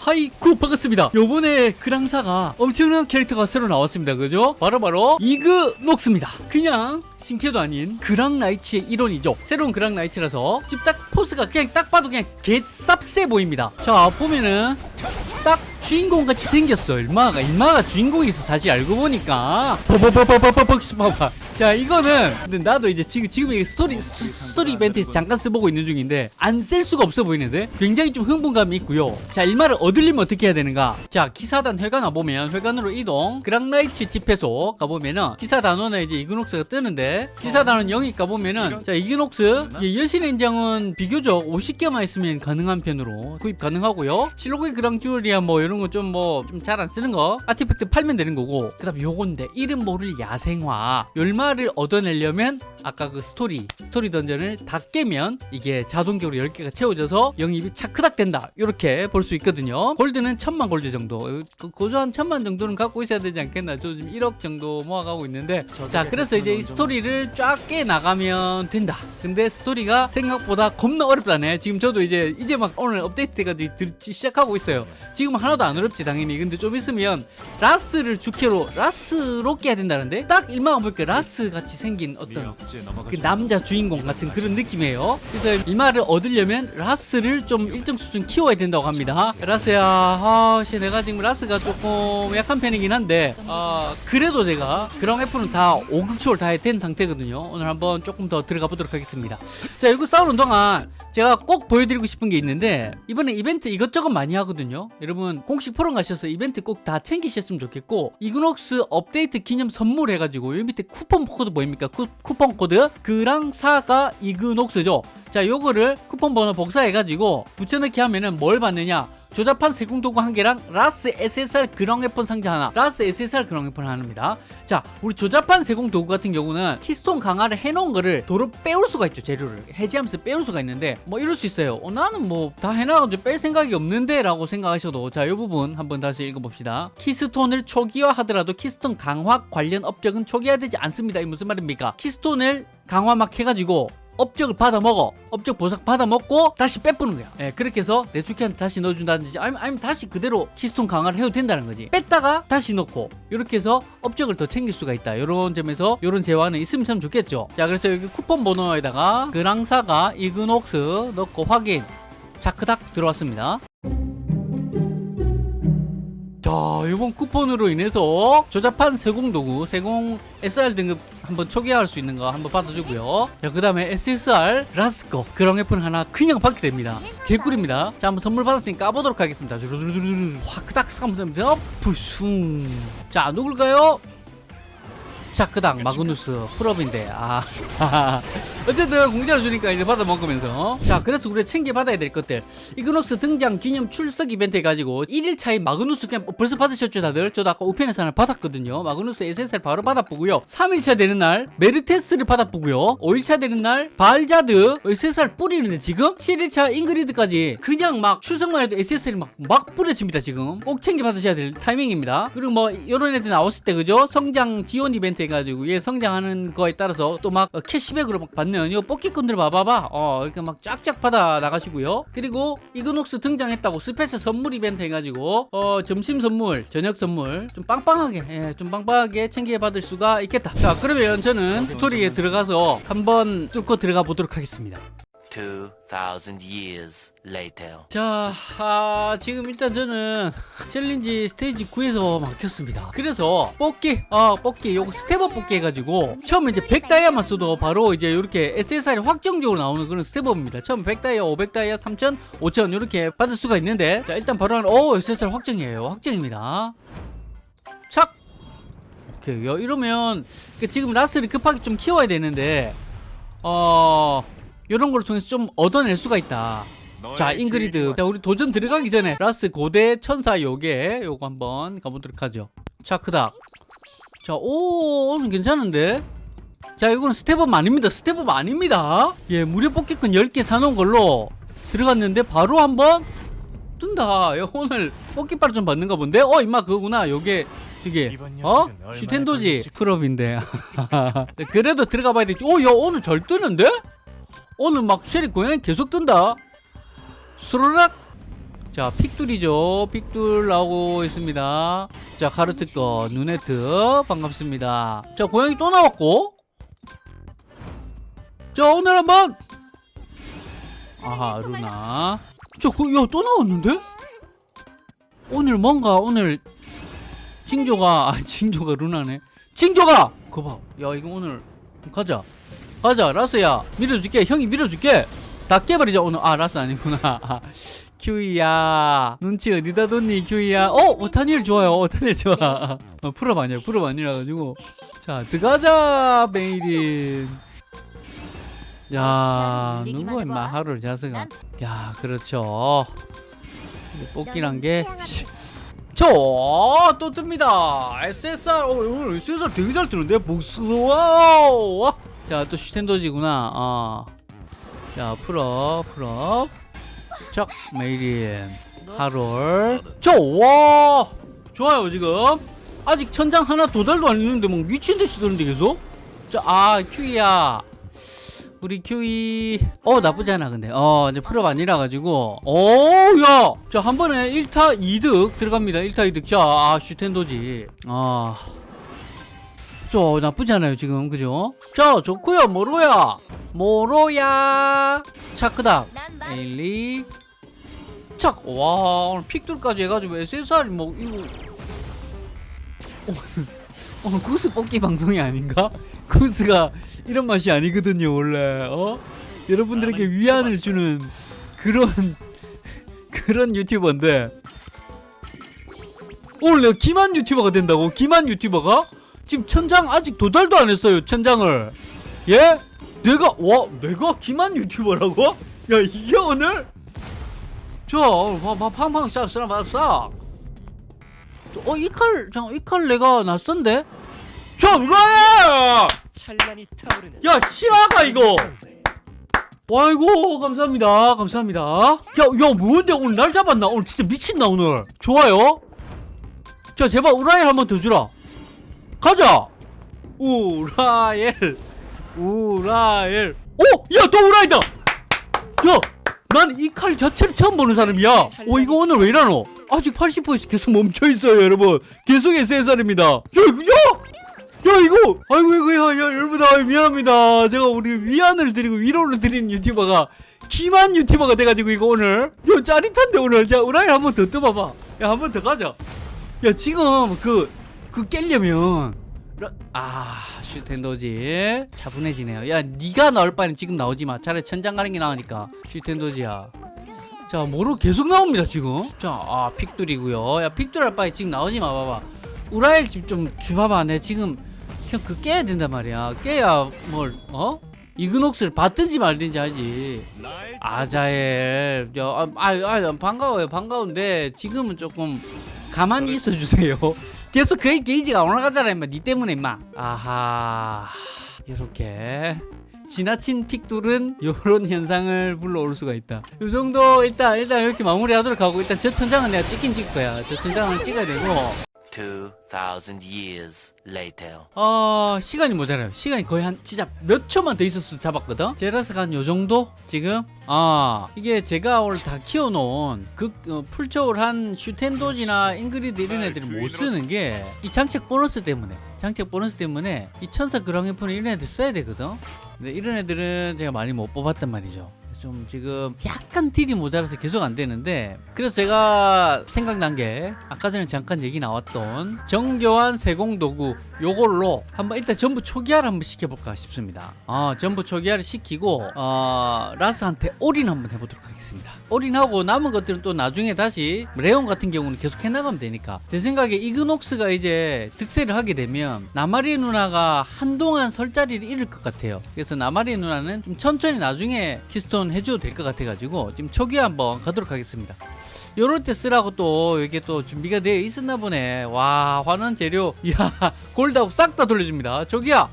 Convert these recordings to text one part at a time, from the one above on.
하이쿠 반갑습니다 요번에 그랑사가 엄청난 캐릭터가 새로 나왔습니다 그죠? 바로 바로 이그 녹스입니다 그냥 신캐도 아닌 그랑나이츠의 일원이죠 새로운 그랑나이츠라서 지금 딱 포스가 그냥 딱 봐도 그냥 개쌉세 보입니다 자 보면은 딱 주인공 같이 생겼어 일마가 일마가 주인공이서 사실 알고 보니까 버버버버버버벅 봐봐 자 이거는 근데 나도 이제 지금 지금 이게 스토리 스- 스토리 이벤트에서 잠깐 써보고 있는 중인데 안 쓸 수가 없어 보이는데 굉장히 좀 흥분감이 있고요. 자 일마를 얻으려면 어떻게 해야 되는가? 자 기사단 회관 와보면 회관으로 이동. 그랑나이츠 집회소 가보면은 기사단원에 이제 이그녹스가 뜨는데 기사단원 영입 가보면은 자 이그녹스 이 여신의 인장은 비교적 50개만 있으면 가능한 편으로 구입 가능하고요. 실로그의 그랑주리아 뭐 이런 거 좀 뭐 좀 잘 안 쓰는 거 artifact 팔면 되는 거고. 그 다음 요건데 이름 모를 야생화. 열마 를 얻어내려면 아까 그 스토리 스토리 던전을 다 깨면 이게 자동적으로 10개가 채워져서 영입이 차크닥 된다. 이렇게 볼 수 있거든요. 골드는 천만 골드 정도. 그 고조 한 천만 정도는 갖고 있어야 되지 않겠나. 저 지금 1억 정도 모아가고 있는데. 자 그래서 이제 이 스토리를 쫙 깨 나가면 된다. 근데 스토리가 생각보다 겁나 어렵다네. 지금 저도 이제 이제 막 오늘 업데이트 해가지고 듣기 시작하고 있어요. 지금 하나도 안 어렵지 당연히. 근데 좀 있으면 라스를 주캐로 라스로 깨야 된다는데? 딱 일망 보니까 라스 같이 생긴 어떤 그 남자 주인공 같은 그런 느낌이에요. 그래서 일마를 얻으려면 라스를 좀 일정 수준 키워야 된다고 합니다. 라스야, 아, 씨, 내가 지금 라스가 조금 약한 편이긴 한데, 아, 그래도 제가 그랑 weapon은 다 5극초를 다 된 상태거든요. 오늘 한번 조금 더 들어가 보도록 하겠습니다. 자, 이거 싸우는 동안 제가 꼭 보여드리고 싶은 게 있는데, 이번에 이벤트 이것저것 많이 하거든요. 여러분, 공식 포럼 가셔서 이벤트 꼭 다 챙기셨으면 좋겠고, 이그녹스 업데이트 기념 선물 해가지고, 여기 밑에 쿠폰 코드 보입니까? 쿠, 쿠폰 코드? 그랑 사가 이그녹스죠. 자, 요거를 쿠폰 번호 복사해가지고, 붙여넣기 하면은 뭘 받느냐? 조잡한 세공도구 한 개랑 라스 SSR 그랑 weapon 상자 하나. 라스 SSR 그랑 weapon 하나입니다. 자 우리 조잡한 세공도구 같은 경우는 키스톤 강화를 해놓은 거를 도로 빼올 수가 있죠 재료를. 해지하면서 빼올 수가 있는데 뭐 이럴 수 있어요. 어, 나는 뭐 다 해놔가지고 뺄 생각이 없는데 라고 생각하셔도 자 이 부분 한번 다시 읽어봅시다. 키스톤을 초기화하더라도 키스톤 강화 관련 업적은 초기화되지 않습니다. 이 무슨 말입니까? 키스톤을 강화 막 해가지고 업적을 받아 먹어. 업적 보석 받아 먹고 다시 빼뿌는 거야. 예, 그렇게 해서 내추키한테 다시 넣어준다든지 아니면, 아니면 다시 그대로 키스톤 강화를 해도 된다는 거지. 뺐다가 다시 넣고 이렇게 해서 업적을 더 챙길 수가 있다. 이런 점에서 이런 재화는 있으면 참 좋겠죠. 자 그래서 여기 쿠폰 번호에다가 그랑사가 이그녹스 넣고 확인. 자크닥 들어왔습니다 자 이번 쿠폰으로 인해서 조잡한 세공도구 세공 SR 등급 한번 초기화할 수 있는 거 한번 받아주고요. 자그 다음에 SSR 라스코 그런 웨폰 하나 그냥 받게 됩니다. 개꿀입니다. 자 한번 선물 받았으니까 까보도록 하겠습니다. 주르르르르 확딱 한번 푸슝. 자 누굴까요? 자크당 마그누스 풀업인데 아. 어쨌든 공짜로 주니까 이제 받아 먹으면서. 자 그래서 우리가 챙겨 받아야 될 것들. 이그녹스 등장 기념 출석 이벤트 해가지고 1일차에 마그누스 그냥 벌써 받으셨죠 다들? 저도 아까 우편에서 하나 받았거든요. 마그누스 SSR 바로 받아보고요. 3일차 되는 날 메르테스를 받아보고요. 5일차 되는 날 발자드 SSR 뿌리는데 지금 7일차 잉그리드까지 그냥 막 출석만 해도 SSR이 막, 막 뿌려집니다 지금. 꼭 챙겨 받으셔야 될 타이밍입니다. 그리고 뭐 이런 애들 나왔을 때 그죠? 성장 지원 이벤트 해가지고 얘 성장하는 거에 따라서 또 막 캐시백으로 막 받는 요 뽑기꾼들 봐봐봐. 어 이렇게 막 쫙쫙 받아 나가시고요. 그리고 이그녹스 등장했다고 special 선물 이벤트 해가지고 어 점심 선물 저녁 선물 좀 빵빵하게 예, 좀 빵빵하게 챙겨 받을 수가 있겠다. 자 그러면 저는 스토리에 들어가서 한번 뚫고 들어가 보도록 하겠습니다 2,000 years later. 자, 아, 지금 일단 저는 challenge stage 9에서 막혔습니다. 그래서 뽑기, 어, 뽑기, 요거 step up 뽑기 해가지고 처음에 이제 100다이아만 써도 바로 이제 이렇게 SSR이 확정적으로 나오는 그런 step up입니다. 처음 100다이아, 500다이아, 3000, 5000 이렇게 받을 수가 있는데 자, 일단 바로 한, 오, SSR 확정이에요. 확정입니다. 착! 오케이. 요- 이러면 그 지금 라스를 급하게 좀 키워야 되는데 어... 이런 걸 통해서 좀 얻어낼 수가 있다. 자 잉그리드. 자 우리 도전 들어가기 전에 라스 고대 천사 요게 요거 한번 가보도록 하죠. 차크닥 자오 오늘 괜찮은데? 자 이거는 step up 아닙니다. step up 아닙니다. 예 무료 뽑기권 10개 사놓은 걸로 들어갔는데 바로 한번 뜬다. 야, 오늘 뽑기빨 좀 받는가 본데? 어 임마 그거구나. 요게 이게 어? 슈텐도지 pickup인데. 그래도 들어가 봐야 되지. 오야 오늘 잘 뜨는데? 오늘 막 쉐리 고양이 계속 뜬다. 스르륵. 자 픽둘이죠. 픽둘 나오고 있습니다. 자 카르트 거 누네트 반갑습니다. 자 고양이 또 나왔고. 자 오늘 한번. 아하 루나. 저그야또 나왔는데? 오늘 뭔가 오늘 징조가 아 징조가 루나네. 징조가! 그거 봐야 이거 오늘 가자 가자 라스야. 밀어줄게. 형이 밀어줄게. 다 깨버리자 오늘. 아 라스 아니구나. 아, 큐이야. 눈치 어디다 뒀니 큐이야? 어 오타니엘 좋아요. 오타니엘 좋아. 어, 풀업 아니야. 풀업 아니라 가지고. 자 들어가자 메이린. 야 누구 임마 하루를 자스가. 야 그렇죠. 뽑기란 게 저, 또 뜹니다. SSR, 어, 오늘 SSR 되게 잘 뜨는데? 복수 와! 자, 또 슈텐도지구나. 어. 자, 풀업, 풀업. 척, 메이린. 하롤. 저, 와! 좋아요, 지금. 아직 천장 하나 도달도 안 있는데, 뭐, 미친듯이 뜨는데, 계속? 자, 아, 큐이야. 우리 큐이 어 나쁘지 않아 근데 어 이제 풀업 아니라 가지고 오야 자 한 번에 1타 2득 들어갑니다 1타 2득 자아 슈텐도지 아 저 나쁘지 않아요 지금. 그죠? 자 좋고요. 모로야. 모로야. 차크닥 에일리. 착와 오늘 픽돌까지 해가지고 SSR이 뭐 이거. 오늘 구스 뽑기 방송이 아닌가? 구스가 이런 맛이 아니거든요 원래. 어? 여러분들에게 위안을 주는 그런 그런 유튜버인데. 오늘 내가 기만 유튜버가 된다고? 기만 유튜버가 지금 천장 아직 도달도 안 했어요 천장을. 예? 내가 와 내가 기만 유튜버라고? 야 이게 오늘? 저봐봐 팡팡 싹싹 싹. 어 이칼이칼 내가 낯선데? 찬란히 타오르는 야 실화가 이거. 와이고 감사합니다 감사합니다. 야 야 뭔데? 오늘 날 잡았나? 오늘 진짜 미친다 오늘. 좋아요. 자 제발 우라엘 한번 더 주라 가자! 우라엘. 우라엘. 오 야 또 우라엘다! 야 난 이 칼 자체를 처음 보는 사람이야. 어 이거 오늘 왜 이러노? 아직 80%에서 계속 멈춰있어요 여러분. 계속 SSR입니다. 야 이거 야! 야 이거! 아이고 이거 야, 야 여러분 아 미안합니다. 제가 우리 위안을 드리고 위로를 드리는 유튜버가 기만 유튜버가 돼가지고 이거 오늘. 야 짜릿한데 오늘. 자 우라이 한번 더 떠봐봐. 야 한 번 더 가자. 야 지금 그 그 깰려면. 라- 아 슈텐도지. 차분해지네요. 야 니가 나올 바에는 지금 나오지마. 차라리 천장 가는 게 나으니까. 슈텐도지야. 자 뭐로 계속 나옵니다 지금? 자아 픽돌이고요. 야 픽돌 할 바에 지금 나오지마. 봐봐. 우라일 집좀 주봐봐 내 지금. 그냥 그 깨야 된단 말이야. 깨야 뭘 어? 이그녹스를 받든지 말든지 하지. 아자엘. 야, 아, 아, 아, 반가워요. 반가운데 지금은 조금 가만히 있어 주세요 계속 그 게이지가 올라가잖아 임마. 니 때문에 임마. 아하. 이렇게 지나친 픽돌은 이런 현상을 불러올 수가 있다. 이 정도 일단 일단 이렇게 마무리하도록 하고 일단 저 천장은 내가 찍긴 찍을 거야. 저 천장은 찍어야 되고 2,000 years later. 어 시간이 모자라요. 시간이 거의 한 진짜 몇 초만 더 있었을 때 잡았거든? 제라스가 한 요 정도? 지금? 아 이게 제가 오늘 다 키워놓은 그 어, 풀초월한 슈텐도지나 잉그리드 이런 애들을 못 쓰는 게 이 장착 보너스 때문에 장착 보너스 때문에 이 천사 그랑해폰을 이런 애들 써야 되거든? 근데 이런 애들은 제가 많이 못 뽑았단 말이죠 좀 지금 약간 딜이 모자라서 계속 안 되는데 그래서 제가 생각난 게 아까 전에 잠깐 얘기 나왔던 정교한 세공도구 요걸로 한번 일단 전부 초기화를 한번 시켜볼까 싶습니다. 아 전부 초기화를 시키고 어, 라스한테 올인 한번 해보도록 하겠습니다. 올인하고 남은 것들은 또 나중에 다시 레온 같은 경우는 계속 해나가면 되니까. 제 생각에 이그녹스가 이제 득세를 하게 되면 나마리 누나가 한동안 설 자리를 잃을 것 같아요. 그래서 나마리 누나는 좀 천천히 나중에 키스톤 해줘도 될 것 같아가지고 지금 초기화 한번 가도록 하겠습니다 요럴 때 쓰라고 또 이게 또 준비가 되어 있었나 보네. 와 환원 재료. 이야 골드하고 싹 다 돌려줍니다. 저기야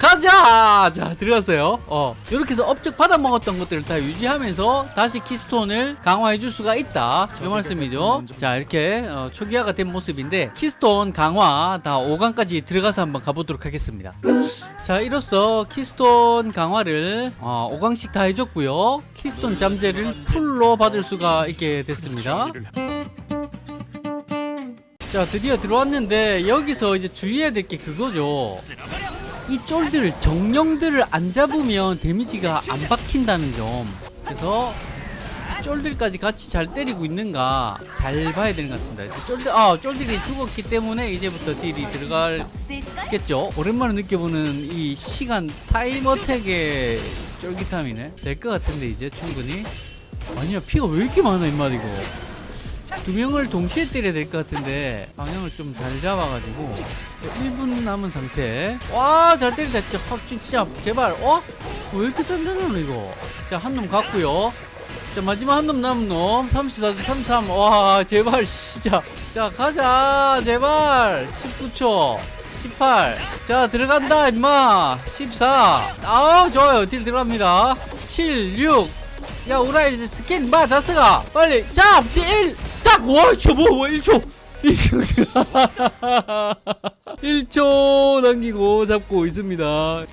가자! 자 들어갔어요. 어. 이렇게 해서 업적 받아 먹었던 것들을 다 유지하면서 다시 키스톤을 강화해 줄 수가 있다. 이 말씀이죠. 자 이렇게 어, 초기화가 된 모습인데 키스톤 강화 다 5강까지 들어가서 한번 가보도록 하겠습니다. 자 이로써 키스톤 강화를 어, 5강씩 다 해줬고요. 키스톤 잠재를 풀로 받을 수가 있게 됐습니다. 자 드디어 들어왔는데 여기서 이제 주의해야 될 게 그거죠 이 쫄들 정령들을 안 잡으면 데미지가 안 박힌다는 점. 그래서 이 쫄들까지 같이 잘 때리고 있는가 잘 봐야 되는 것 같습니다. 쫄들 아 쫄들이 죽었기 때문에 이제부터 딜이 들어갈겠죠? 오랜만에 느껴보는 이 시간 타임 어택의 쫄깃함이네. 될 것 같은데 이제 충분히. 아니야 피가 왜 이렇게 많아 임마 이거 두 명을 동시에 때려야 될 것 같은데 방향을 좀 잘 잡아가지고 1분 남은 상태 와 잘 때린다 진짜 확 진짜 제발 어? 왜 이렇게 단단하노 이거 자 한 놈 갔고요 자 마지막 한 놈 남은 놈 34, 33. 와 제발 진짜 자 가자 제발 19초 18. 자 들어간다 임마 14. 아 좋아요 딜 들어갑니다 7, 6. 야 우라이 이제 스킨 마 다스가 빨리 잡! 1! 딱! 와 저거 뭐 1초 1초 1초 남기고 잡고 있습니다.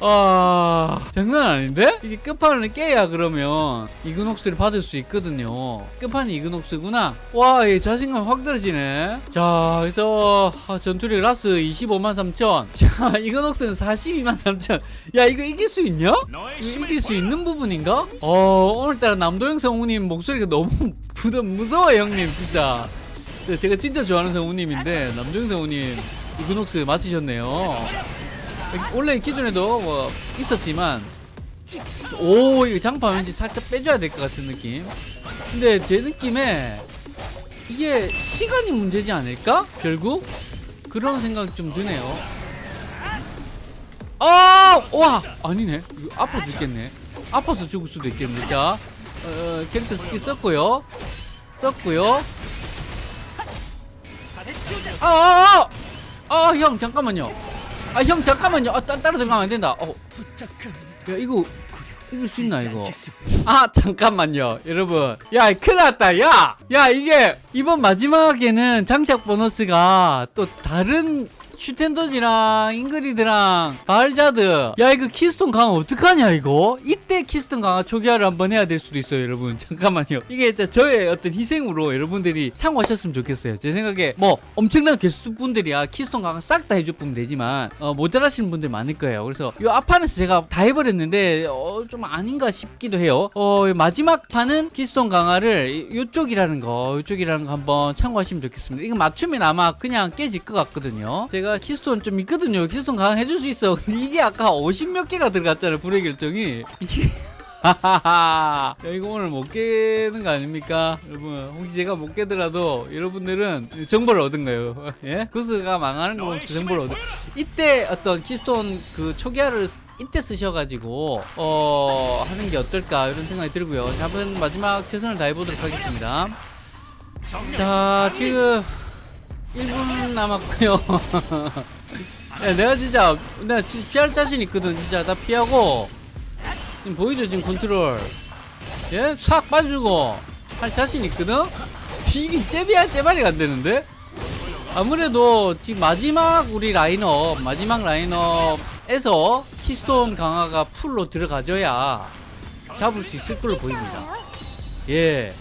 아 장난 아닌데? 이게 끝판을 깨야 그러면 이그녹스를 받을 수 있거든요. 끝판이 이그녹스구나. 와얘 자신감 확 떨어지네. 자 그래서 아, 전투력 라스 25만 3천. 자 이그녹스는 42만 3천. 야 이거 이길 수 있냐? 이길 수 있는 부분인가? 어 오늘따라 남도영 성우님 목소리가 너무 부담 무서워 형님 진짜. 네, 제가 진짜 좋아하는 성우님인데 남도영 성우님 이그녹스 맡으셨네요. 원래 기존에도 뭐 있었지만 오 이거 장판 왠지 살짝 빼줘야 될 것 같은 느낌. 근데 제 느낌에 이게 시간이 문제지 않을까? 결국? 그런 생각이 좀 드네요. 아! 와! 아니네. 아파 죽겠네. 아파서 죽을 수도 있겠네. 자 어, 캐릭터 스킬 썼고요. 썼고요. 아, 아, 아, 아, 형 잠깐만요. 아, 형 잠깐만요. 아, 따, 따로 들어가면 안 된다. 어, 야 이거 이길 수 있나 이거? 아, 잠깐만요, 여러분. 야, 큰일났다. 야, 야 이게 이번 마지막에는 장착 보너스가 또 다른 슈텐도지랑 잉그리드랑 바알자드. 야 이거 키스톤 강화 어떡하냐 이거? 이때 키스톤 강화 초기화를 한번 해야 될 수도 있어요 여러분. 잠깐만요. 이게 진짜 저의 어떤 희생으로 여러분들이 참고하셨으면 좋겠어요. 제 생각에 뭐 엄청난 개수분들이야. 키스톤 강화 싹 다 해줬으면 되지만 어, 모자라시는 분들 많을 거예요. 그래서 이 앞판에서 제가 다 해버렸는데 어, 좀 아닌가 싶기도 해요. 어, 마지막 판은 키스톤 강화를 이- 요쪽이라는 거 요쪽이라는 거 한번 참고하시면 좋겠습니다. 이거 맞추면 아마 그냥 깨질 것 같거든요. 제가 키스톤 좀 있거든요. 키스톤 강화 해줄 수 있어. 근데 이게 아까 50 몇 개가 들어갔잖아요 불의 결정이. 이게 하하하 야 이거 오늘 못 깨는 거 아닙니까? 여러분 혹시 제가 못 깨더라도 여러분들은 정보를 얻은 거예요? 예? 구스가 망하는 거 정보를 얻은 이때 어떤 키스톤 그 초기화를 이때 쓰셔가지고 어 하는 게 어떨까 이런 생각이 들고요. 잡은 마지막 최선을 다해보도록 하겠습니다. 자 지금 1분 남았고요 야, 내가 진짜 내가 진짜 피할 자신 있거든 진짜 나 피하고 지금 보이죠 지금 컨트롤 예? 싹 빠지고 할 자신 있거든? 딜이 잽이야 잽알이 안 되는데? 아무래도 지금 마지막 우리 라인업 마지막 라인업에서 키스톤 강화가 풀로 들어가줘야 잡을 수 있을 걸로 보입니다 예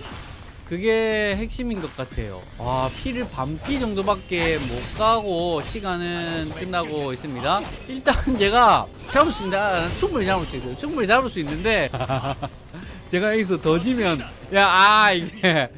그게 핵심인 것 같아요. 와 피를 반피 정도밖에 못 가고 시간은 끝나고 있습니다. 일단 제가 잡을 수 있다 충분히 잡을 수 있어요. 충분히 잡을 수 있는데 제가 여기서 더 지면 야 아 이게.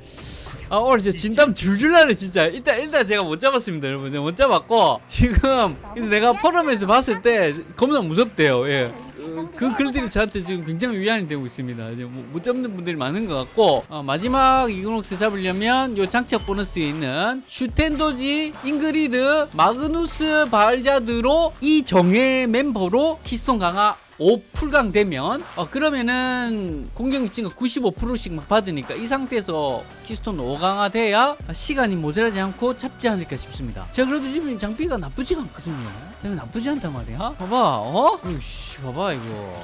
아 오늘 진짜 진땀 줄줄 나네 진짜. 일단 일단 제가 못 잡았습니다 여러분 못 잡았고 지금 그래서 내가 포럼에서 봤을 때 겁나 무섭대요 예. 어, 그 글들이 저한테 지금 굉장히 위안이 되고 있습니다 이제 뭐못 잡는 분들이 많은 것 같고 어, 마지막 이그녹스 잡으려면 요 장착 보너스에 있는 슈텐도지 잉그리드 마그누스 바알자드로 이 정예 멤버로 키스톤 강화 5 풀강 되면 어, 그러면은 공격력 증가 95%씩 막 받으니까 이 상태에서 키스톤 5강화 돼야 시간이 모자라지 않고 잡지 않을까 싶습니다. 제가 그래도 지금 장비가 나쁘지가 않거든요. 때문에 나쁘지 않단 말이야. 봐봐, 어? 이씨, 봐봐 이거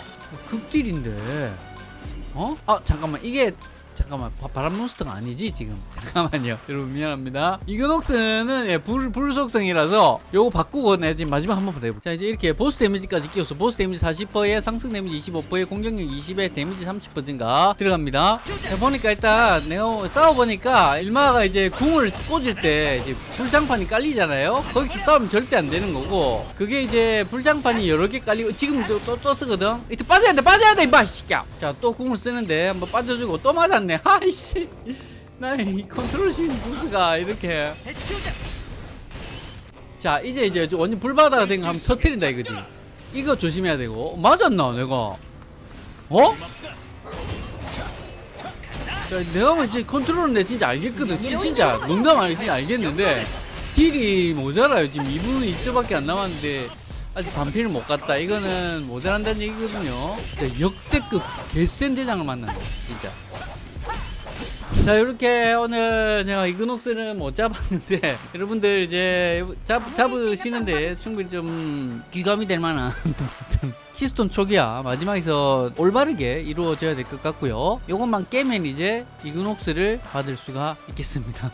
극딜인데, 어? 아 잠깐만 이게 잠깐만 바, 바람 몬스터가 아니지 지금? 잠깐만요. 여러분 미안합니다. 이그녹스는 예, 불, 불 속성이라서 요거 바꾸고 내 지금 마지막 한번 더 해볼게 자 이제 이렇게 보스 데미지까지 끼워서 보스 데미지 40%에 상승 데미지 25%에 공격력 20에 데미지 30% 증가 들어갑니다. 자, 보니까 일단 내가 싸워보니까 일마가 이제 궁을 꽂을 때 이제 불장판이 깔리잖아요. 거기서 싸우면 절대 안 되는 거고 그게 이제 불장판이 여러 개 깔리고 지금 또, 또, 또 쓰거든? 이때 빠져야 돼 빠져야 돼 임마 씨야. 자또 궁을 쓰는데 한번 빠져주고 또 맞았네 아이씨. 나이 컨트롤신 부스가 이렇게. 자 이제 이제 완전 불바다가 된거 하면 터트린다 이거지. 이거 조심해야 되고. 맞았나 내가? 어? 자, 내가 뭐 이제 컨트롤은 내 진짜 알겠거든. 진- 진짜 농담 아니지 알겠는데. 딜이 모자라요. 지금 2분 2초밖에 안 남았는데 아직 반피를 못 갔다. 이거는 모자란다는 얘기거든요. 진짜 역대급 개센 대장을 만났네 진짜 자 이렇게 오늘 제가 이그녹스는 못 잡았는데 여러분들 이제 잡, 잡으시는데 충분히 좀 귀감이 될 만한 히스톤 초기화 마지막에서 올바르게 이루어져야 될 것 같고요. 요것만 깨면 이제 이그녹스를 받을 수가 있겠습니다